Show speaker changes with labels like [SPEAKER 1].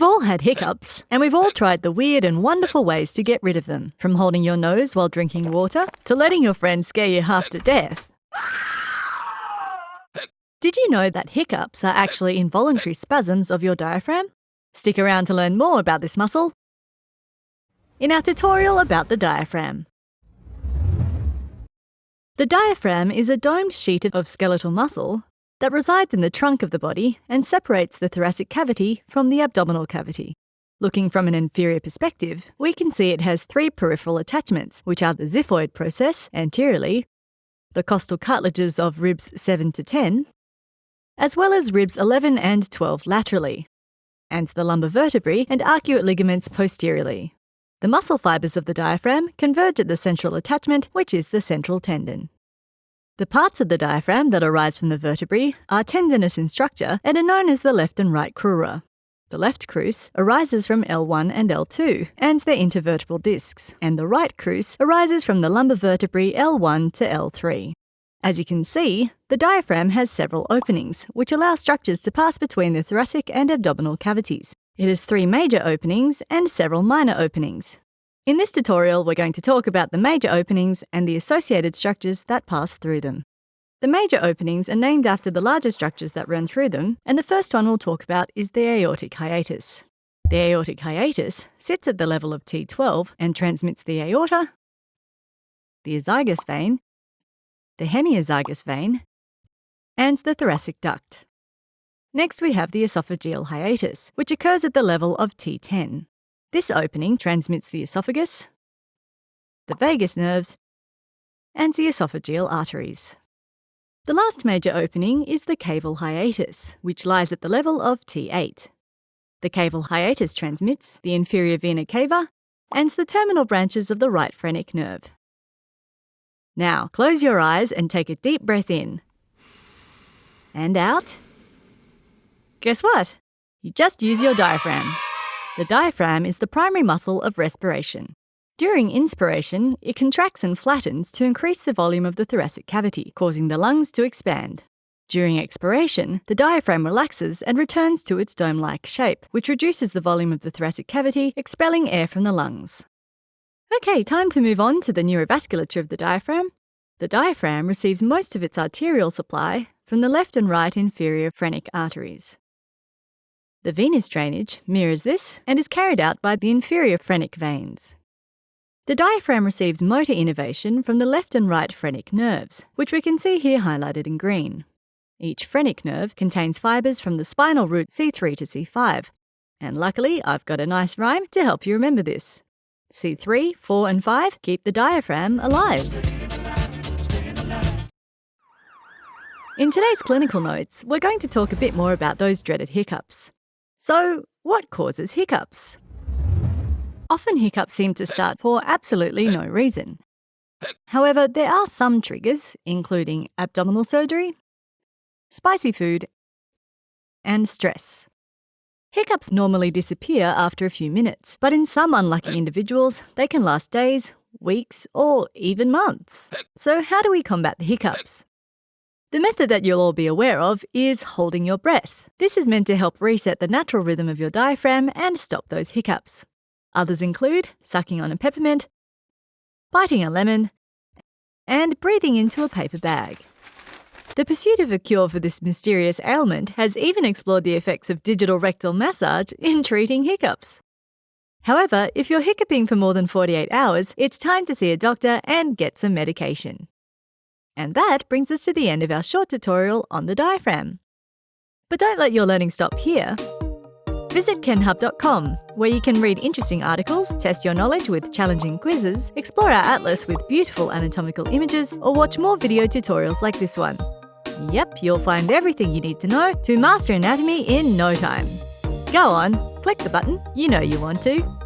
[SPEAKER 1] We've all had hiccups, and we've all tried the weird and wonderful ways to get rid of them, from holding your nose while drinking water to letting your friend scare you half to death. Did you know that hiccups are actually involuntary spasms of your diaphragm? Stick around to learn more about this muscle in our tutorial about the diaphragm. The diaphragm is a domed sheet of skeletal muscle that resides in the trunk of the body and separates the thoracic cavity from the abdominal cavity. Looking from an inferior perspective, we can see it has three peripheral attachments, which are the xiphoid process anteriorly, the costal cartilages of ribs 7 to 10, as well as ribs 11 and 12 laterally, and the lumbar vertebrae and arcuate ligaments posteriorly. The muscle fibres of the diaphragm converge at the central attachment, which is the central tendon. The parts of the diaphragm that arise from the vertebrae are tendinous in structure and are known as the left and right crura. The left crus arises from L1 and L2 and their intervertebral discs, and the right crus arises from the lumbar vertebrae L1 to L3. As you can see, the diaphragm has several openings, which allow structures to pass between the thoracic and abdominal cavities. It has three major openings and several minor openings. In this tutorial, we're going to talk about the major openings and the associated structures that pass through them. The major openings are named after the larger structures that run through them, and the first one we'll talk about is the aortic hiatus. The aortic hiatus sits at the level of T12 and transmits the aorta, the azygos vein, the hemiazygos vein, and the thoracic duct. Next, we have the esophageal hiatus, which occurs at the level of T10. This opening transmits the esophagus, the vagus nerves, and the esophageal arteries. The last major opening is the caval hiatus, which lies at the level of T8. The caval hiatus transmits the inferior vena cava and the terminal branches of the right phrenic nerve. Now, close your eyes and take a deep breath in. And out. Guess what? You just use your diaphragm. The diaphragm is the primary muscle of respiration. During inspiration, it contracts and flattens to increase the volume of the thoracic cavity, causing the lungs to expand. During expiration, the diaphragm relaxes and returns to its dome-like shape, which reduces the volume of the thoracic cavity, expelling air from the lungs. Okay, time to move on to the neurovasculature of the diaphragm. The diaphragm receives most of its arterial supply from the left and right inferior phrenic arteries. The venous drainage mirrors this and is carried out by the inferior phrenic veins. The diaphragm receives motor innervation from the left and right phrenic nerves, which we can see here highlighted in green. Each phrenic nerve contains fibres from the spinal root C3 to C5, and luckily I've got a nice rhyme to help you remember this. C3, 4 and 5 keep the diaphragm alive. In today's clinical notes, we're going to talk a bit more about those dreaded hiccups. So, what causes hiccups? Often hiccups seem to start for absolutely no reason. However, there are some triggers, including abdominal surgery, spicy food, and stress. Hiccups normally disappear after a few minutes, but in some unlucky individuals, they can last days, weeks, or even months. So, how do we combat the hiccups? The method that you'll all be aware of is holding your breath. This is meant to help reset the natural rhythm of your diaphragm and stop those hiccups. Others include sucking on a peppermint, biting a lemon, and breathing into a paper bag. The pursuit of a cure for this mysterious ailment has even explored the effects of digital rectal massage in treating hiccups. However, if you're hiccuping for more than 48 hours, it's time to see a doctor and get some medication. And that brings us to the end of our short tutorial on the diaphragm. But don't let your learning stop here. Visit kenhub.com, where you can read interesting articles, test your knowledge with challenging quizzes, explore our atlas with beautiful anatomical images, or watch more video tutorials like this one. Yep, you'll find everything you need to know to master anatomy in no time. Go on, click the button, you know you want to.